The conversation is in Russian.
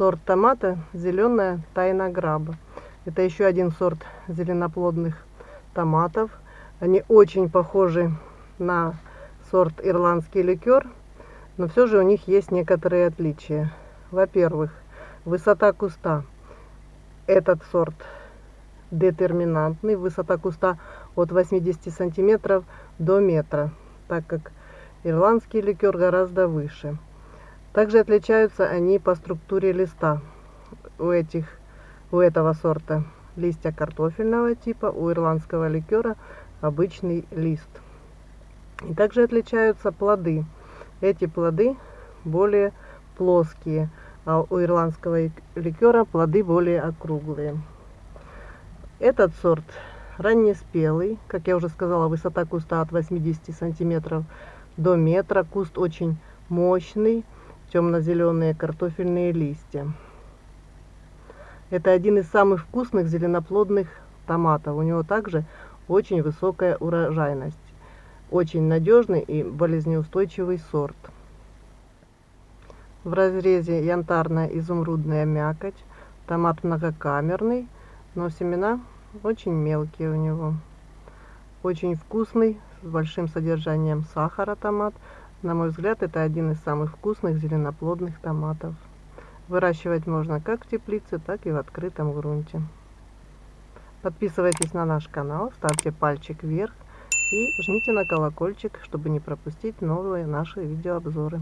сорт томата зеленая тайна граба. Это еще один сорт зеленоплодных томатов. Они очень похожи на сорт ирландский ликер, но все же у них есть некоторые отличия. Во-первых, высота куста. Этот сорт детерминантный, высота куста от 80 сантиметров до метра, так как ирландский ликер гораздо выше. Также отличаются они по структуре листа. У, этих, у этого сорта листья картофельного типа, у ирландского ликера обычный лист. И также отличаются плоды. Эти плоды более плоские, а у ирландского ликера плоды более округлые. Этот сорт раннеспелый, как я уже сказала, высота куста от 80 сантиметров до метра. Куст очень мощный, темно-зеленые картофельные листья. Это один из самых вкусных зеленоплодных томатов. У него также очень высокая урожайность. Очень надежный и болезнеустойчивый сорт. В разрезе янтарная изумрудная мякоть. Томат многокамерный, но семена очень мелкие у него. Очень вкусный, с большим содержанием сахара томат. На мой взгляд, это один из самых вкусных зеленоплодных томатов. Выращивать можно как в теплице, так и в открытом грунте. Подписывайтесь на наш канал, ставьте пальчик вверх и жмите на колокольчик, чтобы не пропустить новые наши видеообзоры.